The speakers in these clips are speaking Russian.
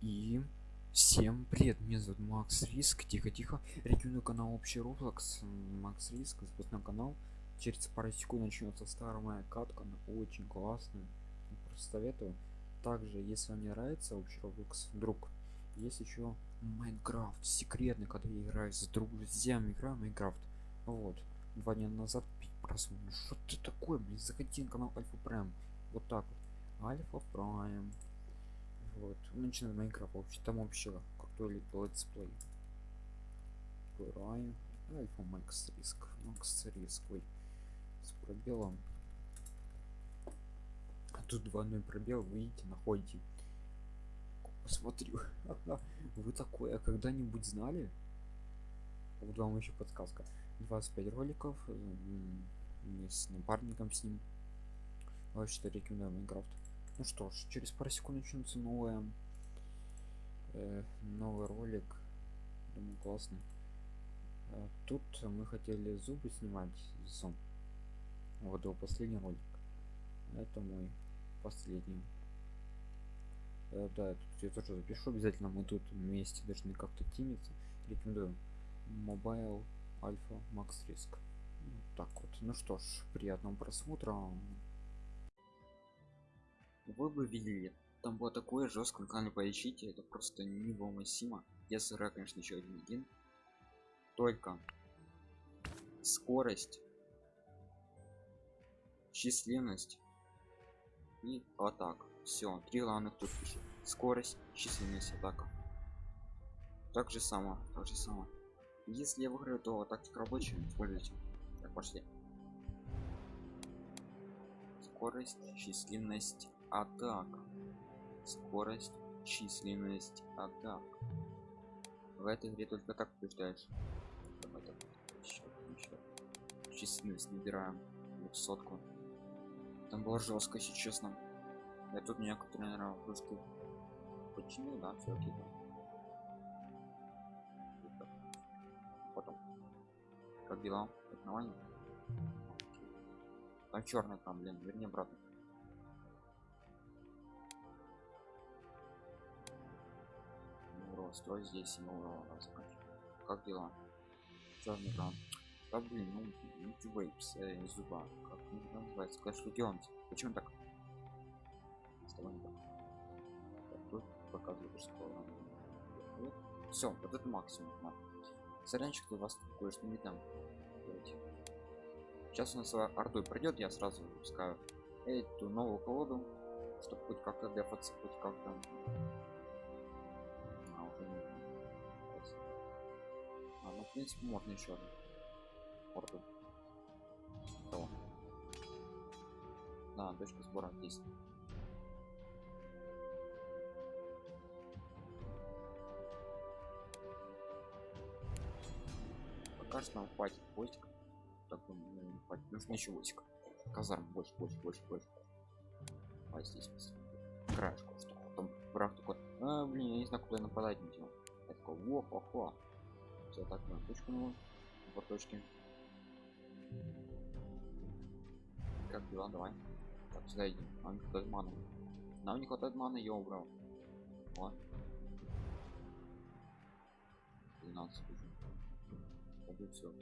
И всем привет, меня зовут Макс Риск. Тихо, тихо. Рекомендую канал Общий Roblox. Макс Риск, запуск на канал. Через пару секунд начнется старая моя катка, она очень классная. Просто советую. Также, если вам не нравится Общий Roblox, вдруг есть еще Майнкрафт секретный, когда я играю с друзьями, играю Майнкрафт. Вот. Два дня назад просмотр. Что ты такое, блин, заходи на канал Альфа Прайм. Вот так вот. Alpha Prime. Вот. Мы начинаем Minecraft. Вообще там вообще крутой летсплей. Играем. Alpha Max Risk. Max Risk. Ой. С пробелом. А тут двойной пробел, вы видите, находите. Посмотрю. Вы такое когда-нибудь знали? Вот вам еще подсказка. 25 роликов с напарником с ним. Вообще рекомендую Майнкрафт. Ну что ж, через пару секунд начнется новая э, новый ролик. Думаю, классный. А, тут мы хотели зубы снимать сон. Вот его последний ролик. Это мой последний. Э, да, тут я тоже запишу обязательно. Мы тут вместе должны как-то тимиться. Рекомендую. Mobile Alpha Max Risk. Вот так вот. Ну что ж, приятного просмотра вы бы видели. Там было такое жесткое когда поищите это просто невыносимо. Я сыра конечно еще один один. Только скорость численность и атака. Все три главных тут пишет скорость численность атака. Так же само так же само. Если я выиграю то тактика рабочая используйте. Так пошли. Скорость численность атак. Скорость численность атак. В этой игре только так побеждаешь. Давай, так, еще, еще. численность набираем. Сотку там было жестко если честно. Я тут некоторые наверное просто починил да все окей потом. Как дела? Как там черный там блин верни обратно строй здесь нового заканчивать. Как дела? Черный экран. Да блин, ну Вейпс, э, зуба. Как он называется? Clash Legends. Почему так? С тобой не так. Тут показывает, что все, вот это максимум. Сорянчик, у вас кое-что не там. Сейчас у нас ордой пройдет, я сразу выпускаю эту новую колоду, чтобы хоть как-то дефаться, хоть как-то принципе можно еще одну порту Того. да точка сбора здесь. Пока что нам хватит войск. Так ну, хватит. Нужно еще войск. Казарм больше больше больше больше. А здесь краешку что там? Враг такой а, блин я не знаю куда нападать не делал я такой во все так на точку ну по как дела? Давай. Так сюда идем нам не хватает маны. Нам не хватает маны я убрал вот 12 уже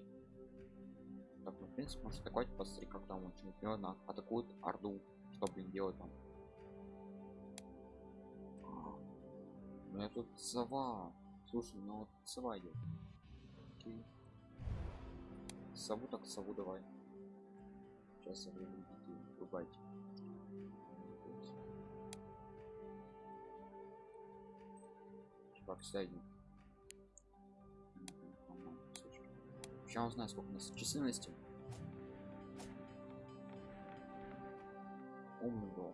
так ну в принципе может атаковать посмотри как там очень чемпиона атакуют орду. Что блин делать там у меня тут сова. Слушай ну вот сова идет окей сову так сову давай. Сейчас со временем врубайте. Чувак сядем сейчас узнаю сколько у нас численности. Умный был.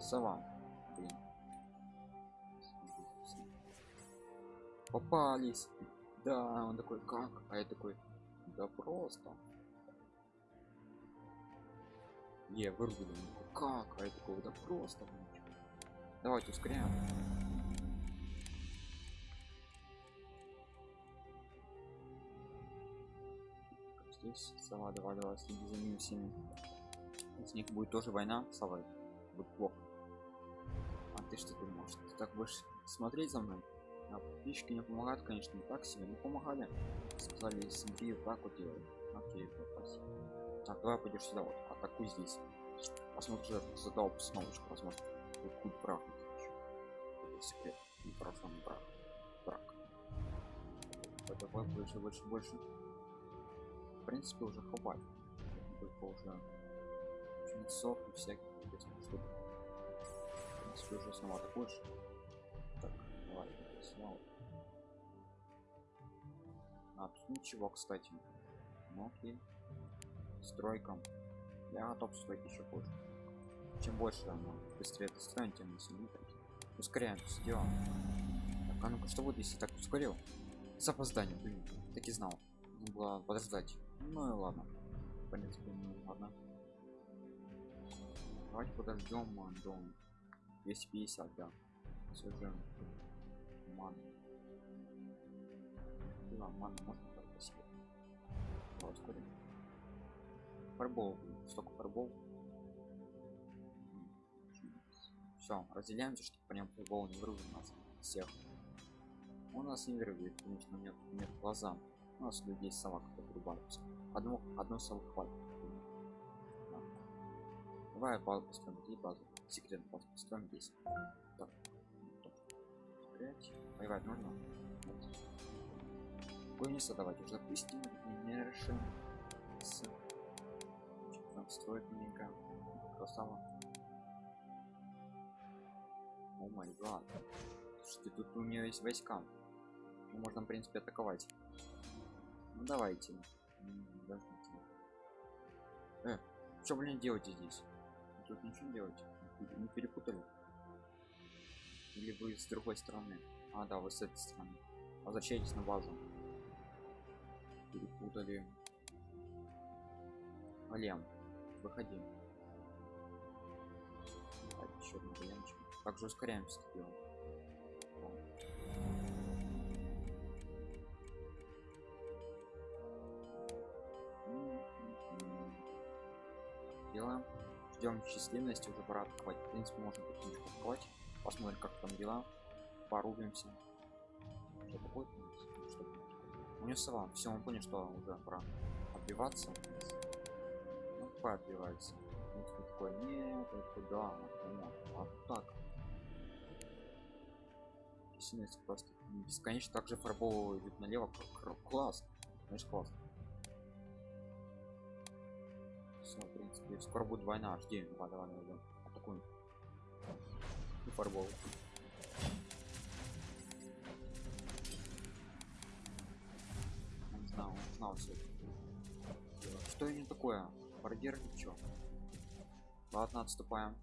Сова попались. Да он такой как? А я такой да просто не вырубили как? А я такой да просто давайте ускоряем. Здесь сова давай следи за ними всеми. С них будет тоже война совой будет плохо. Ты что думаешь? Ты так будешь смотреть за мной а подписчики не помогают конечно не так себе не помогали. Сказали смотри так вот делай. Окей спасибо так давай пойдешь сюда вот атакуй здесь. Посмотри задал обстановочку возможно какую прав секрет не прошлом брак брак давай больше больше больше. В принципе уже хватит. Только уже жнецов и всяких интересных штук в принципе уже снова атакуешь. так снова а тут ничего кстати? Ну окей стройкам я готов строить еще позже чем больше оно быстрее это строим тем сильнее ускоряем все делаем. Так, а ну-ка что будет если так ускорил? С опозданием блин так и знал. Нужно было подождать. Ну и ладно. В принципе ну ладно. Давайте подождем до 250 да. Все же ман да, ман можно спасибо ускорим фарбол столько фарбол все разделяемся чтобы по нему футбол не вырвет нас всех. У нас не вырвет конечно нет нет глаза у нас людей собак отрубаются одно одно совы хватит. Да. давай базу построим где базу секрет базу построим здесь так воевать нужно Гуниса давайте запустим решим с строить маленько красава о май гад. Что тут у нее есть войска. Ну, можно в принципе атаковать. Ну давайте. Э, что блин делаете здесь? Тут ничего делать не перепутали или вы с другой стороны. А да вы с этой стороны. Возвращайтесь на базу. Перепутали. Алем, выходи. Давайте еще один вариантчик также ускоряемся делаем. Ждем численности уже пора атаковать в принципе можно потихонечку атаковать посмотрим как там дела. Порубимся. Что такое у него сова все он понял что уже пора отбиваться. Ну, отбивается такой нет это да вот, а так. Сильность просто бесконечно также фарбовывает налево. Класс. Знаешь класс. Все в принципе скоро будет война. Жди давай давай давай. Атакуем фарбол он знал он знал все что это такое? Барьер чё ладно отступаем.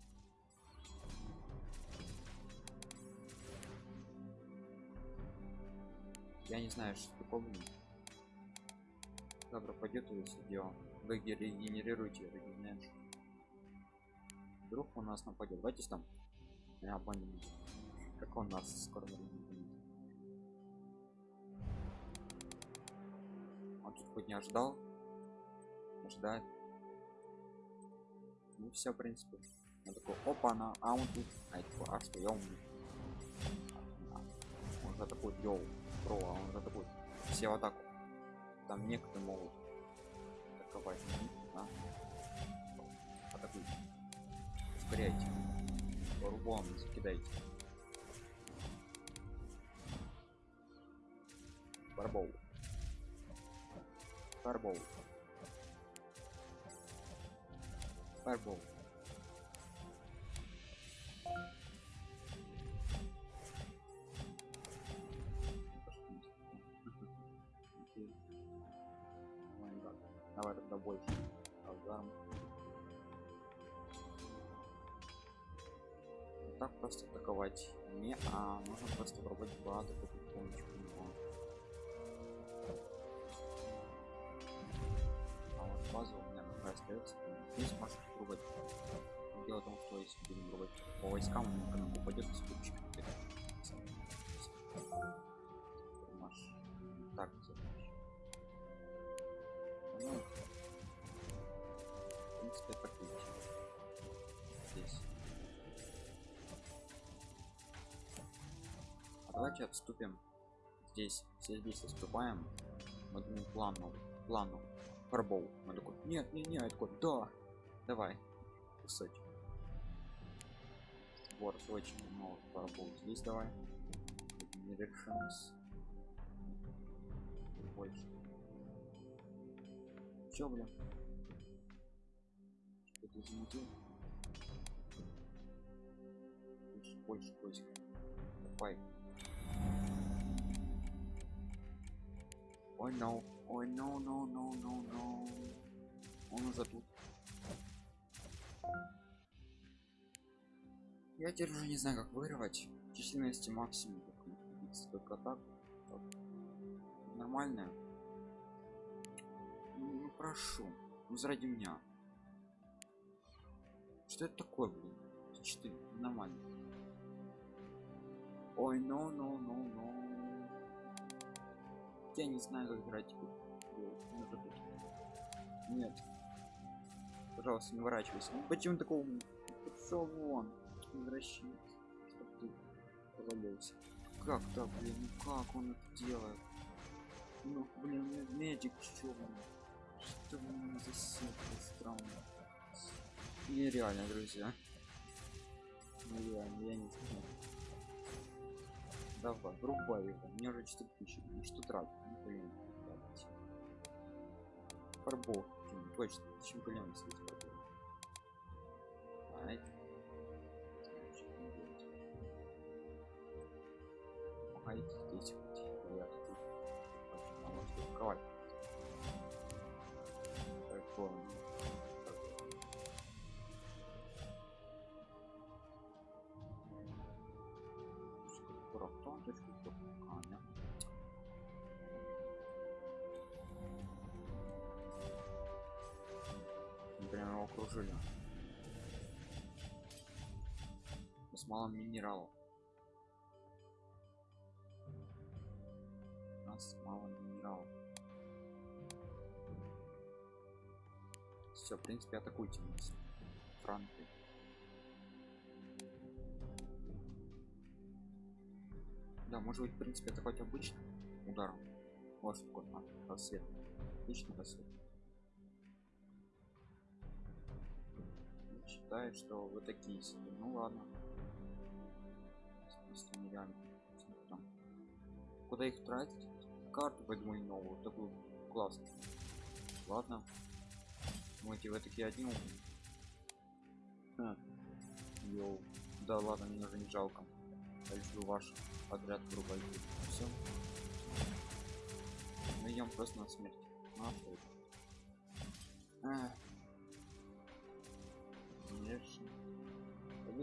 Я не знаю что такое. Завтра пойдет или все дело. Вы регенерируете регенерируешь вдруг у нас нападет давайте там я понял как он нас скоро он тут хоть не ожидал? Ждать ну все в принципе. Он такой опа на а он тут а, такой, а что я умный он уже такой йоу про а он уже такой все в атаку там некоторые могут атаковать да? атакуйте ускоряйте по-рубам закидайте Барбоу. Барбоу. Fireball. Давай тогда больше. Азарм. Так просто атаковать не, а можно просто пробовать базу потихонечку. А вот базу у меня пока остается здесь может пробовать дело в том что если будем пробовать по войскам он упадет с кучкой давайте отступим. Здесь все здесь отступаем. Мы думаем плану плану фарбол мы такой нет не не такой да. Давай. Кусочек. Вот очень много фарбол. Здесь давай. Directions больше. Чё, блин? Что ты замутил? Больше поиска. Давай. Ой, no. Ой, no, no, no, no, no. Он тут. Я теперь уже не знаю, как вырвать. Численности максимум. Только так. так. Нормальная. Ну, ну прошу. Ну заради меня. Что это такое, блин? 4. Нормально. Ой, ну, ну, ну, ну. Я не знаю, как играть. Нет. Пожалуйста, не ворачивайся. Ну, почему такого? Пошел вон. Возвращайся. Как так, блин? Ну как он это делает? Ну, блин, медик, что он? Что за секта странно? Нереально, друзья. Нереально, я не знаю. Давай, врубай его. Мне уже 4000. Ну что тратить? Ну, блин, тратить. Фарбол. Точно, чемпион здесь фарбол. Ай. Помогайте здесь Прям его окружили. С малым минералов. У нас мало минералов. Все, в принципе, атакуйте нас. Франки. Да, может быть, в принципе, атаковать обычным ударом. Вот такой а, рассвет. Отличный рассвет. Считаю, что вы такие себе. Ну ладно. Там. Куда их тратить? Карту возьму новую, такую классную. Ладно. Думаете, вы такие одни? Ха. Йоу. Да ладно, мне уже не жалко. Я люблю ваш подряд грубо все мы идем просто на смерть нахуй конечно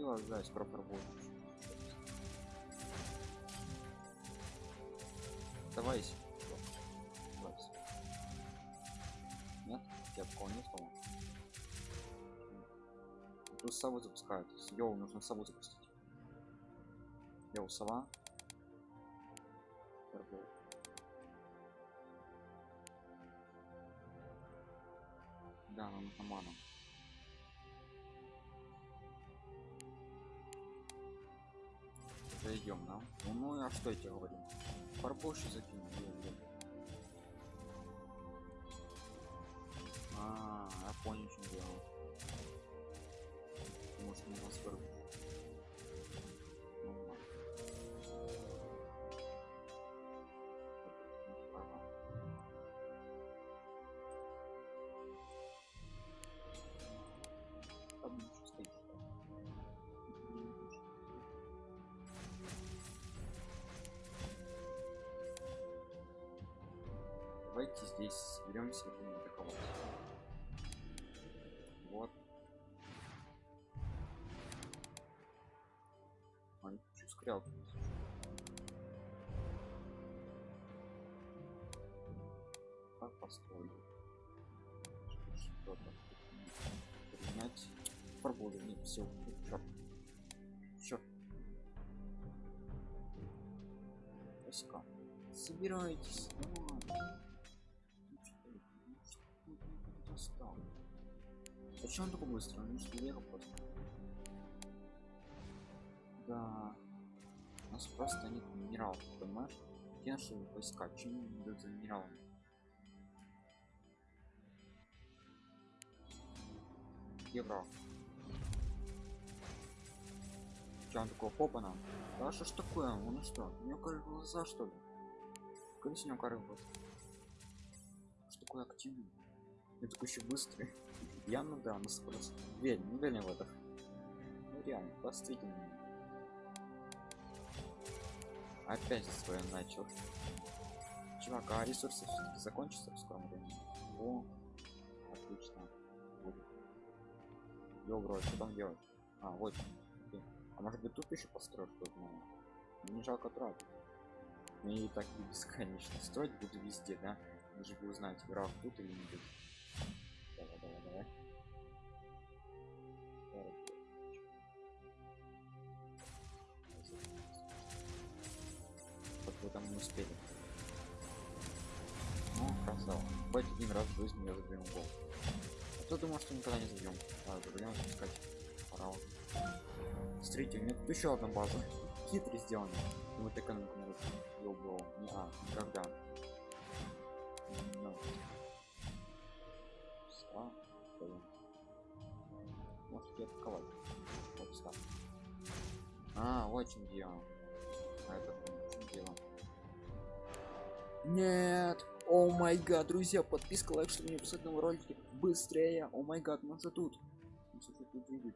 побила заяц пропробуешь. Давайся давайся нет? Я такого не слова Плюс сову запускают. Йоу нужно сову запустить. Йоу сова. Торгует. Да, нам нужно ману. Зайдем, да? Ну, ну а что я тебе говорю? Фарбоши закинул. А, я понял, что делал. Может, не нас фарбоши. Давайте здесь соберемся и будем атаковать вот. А, не хочу скрял как построить что-то принять. Пробовали нет все черт черт войска собирайтесь. Зачем он такой быстро? Он что ехал просто. Да. У нас просто нет минералов, понимаешь? Где наши войска? Чем идут за минералами? Где враг? Че он такого попана? Да что ж такое? Он что? У него коры глаза что ли? Колись у него коры глаза. Что такое активный? Такой еще быстрый. Я ну да, ну просто. Верь, не верь в это. Ну реально, меня. Опять свое начал. Чувак, а ресурсы все-таки закончатся в скором времени. О, отлично. Йо, бро, что там делать? А, вот. А может быть тут еще построить что-то новое? Не жалко тратить. Мне и так бесконечно строить буду везде, да? Вы же вы узнаете, враг тут или не тут. Не успели. Ну, красава. Хоть один раз в жизни я забьем гол. А кто думал, что никогда не забьем? А, забьем искать. Пора уже. Смотрите, у меня тут еще одна база. Хитрый сделано. Вот экономику могут ёбал. Не, а, никогда. Ну. Ста, блин. Можете атаковать. Вот ста. А, очень дело. А это чем дело? Нет! О май гад, друзья, подписка, лайк, чтобы не писать новые ролики быстрее. О май гад, мы уже тут. Мы уже тут видит.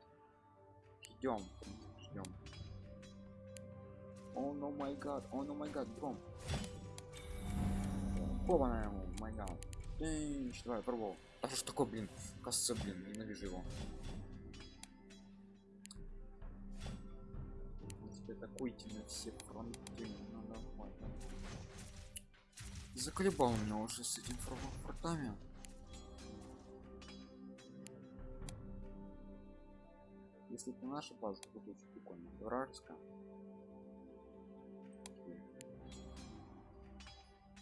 Ждем, ждем. О, ну май гад, о, ну май гад, бром. Оба на ему, май гад. Эй, давай, пробовал. А что ж такое, блин? Кажется, блин, ненавижу его. Теперь атакуйте на все фронты, ну нормально. Заколебал меня уже с этим фортами. Если это наша база, будет очень прикольно. Вражеская.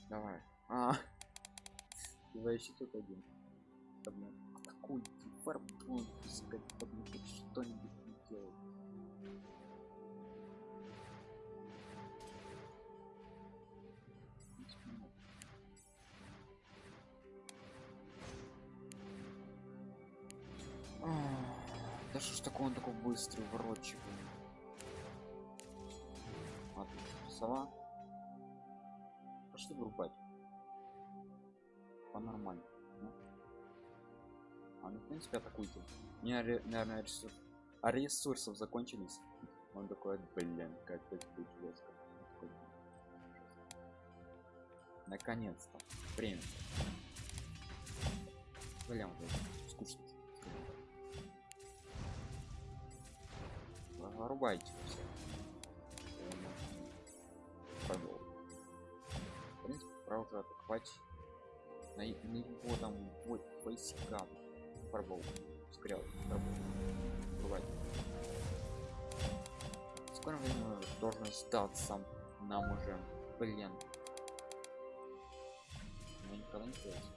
Давай. А, давай еще тут один. Фарбон искать подметить что-нибудь делать. Такое он такой быстрый воротчик сова. Пошли вырубать по нормально ну. а ну в принципе атакуйте. Не наверное ресурс а ресурсов закончились. Он такой блин это будет жестко наконец-то. Время. Блин скучно вырубайте все. Пошел. в принципе пора уже атаковать на, на его там вот войска. Пробовал. Скрял вырубать скоро время должен сдаться нам уже. Блин. Я никогда не пытался.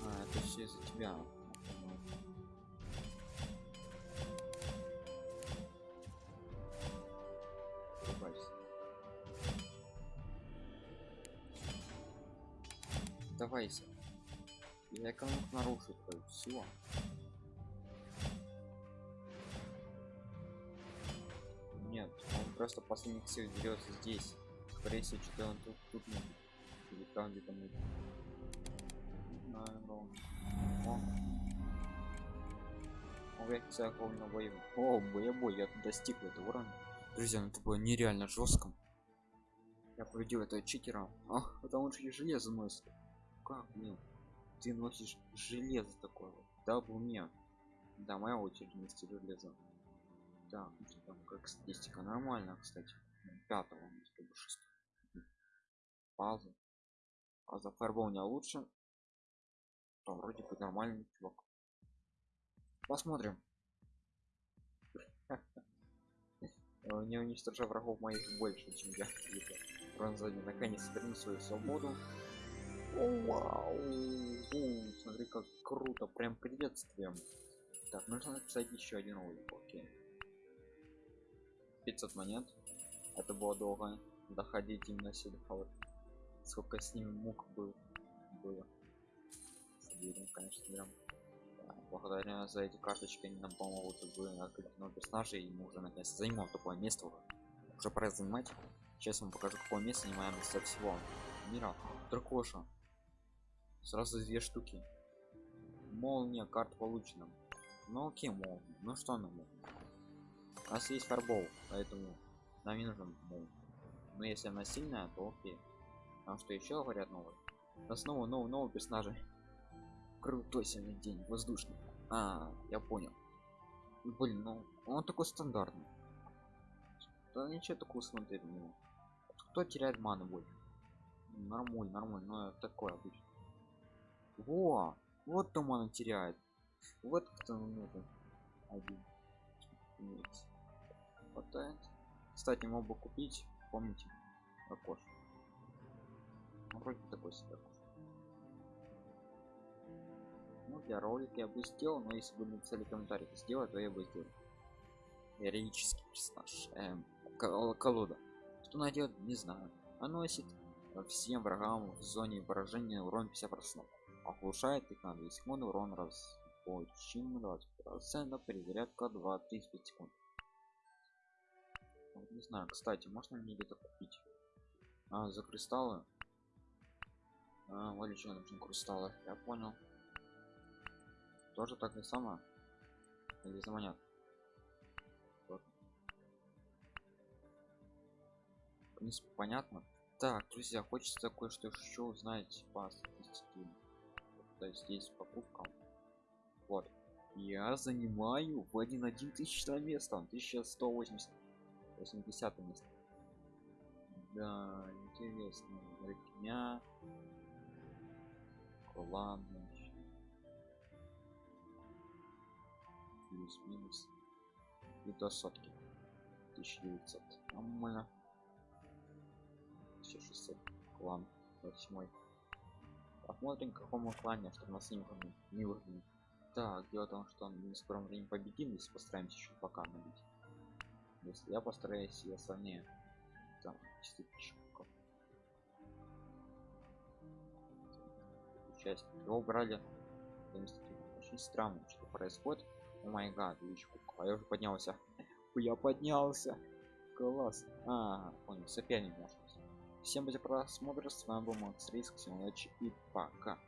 а это все из-за тебя Давайся. Я экономик нарушит все. Нет, он просто последних сил дерется здесь. Скорее всего, что он тут, тут не Или там где-то мы. О. О, я тебя на бою. О, боебой, я достиг этого уровня. Друзья, ну это было нереально жестко. Я победил этого читера. Ах, потому что железо носит как блин ты носишь железо такое вот да в уме. Да моя очередь нести железо. Да там как статистика нормально кстати пятого чтобы шестого. Пауза. А за фарбол не лучше? То вроде бы нормальный чувак. Посмотрим. Не уничтожа врагов моих больше чем я. Бронзоне наконец верну свою свободу вау. Смотри как круто прям приветствием так нужно написать еще один ролик окей. 500 монет. Это было долго. Доходить именно сюда. Вот сколько с ним мук был было. Соберем конечно берем Да, благодаря за эти карточки они нам помогут новых персонажей и мы уже наконец займем такое место. Уже, уже пора занимать. Сейчас вам покажу какое место занимаем место всего мира. Дракоша сразу две штуки. Молния карт получена ну окей мол ну что нам у нас есть фарбол поэтому нам не нужен мол. Но если она сильная то окей. Потому что еще говорят новый но снова новый новый персонажи. Крутой сегодня день воздушный. А я понял. Блин ну он такой стандартный. Да ничего такого смотреть на него кто теряет ману больше нормально нормально но такое обычно во вот то мана теряет. Вот кто нужен один. Иметь хватает. Кстати мог бы купить помните окош ну, вроде такой себе ну для ролика я бы сделал но если бы написали комментарий сделать то я бы сделал. Героический персонаж эм, колода. Что делает не знаю. Наносит всем врагам в зоне поражения урон 50 процентов оглушает их на 2 секунды урон раз очень 20 процентов перезарядка 2-35 секунд. Не знаю кстати можно мне где-то купить? А, за кристаллы? А, вот еще нужны кристаллы. Я понял. Тоже так и само или за монет? Вот. в принципе понятно. Так друзья хочется кое-что еще узнать по статистике то есть здесь покупка. Вот. Я занимаю в один один тысячное место 1180 80 место. Да интересно дня ладно. Плюс-минус и до сотки 1900 нормально 1600 клан 8 посмотрим какому клане чтобы нас не выгнали не выгнали так дело в том что мы в скором времени победим если постараемся еще пока набить. Если я постараюсь я сильнее там 4000 часть его брали очень странно что происходит. О май гад а я уже поднялся. Я поднялся. Класс. А понял соперник наш всем за просмотр с вами был макс риск всем удачи и пока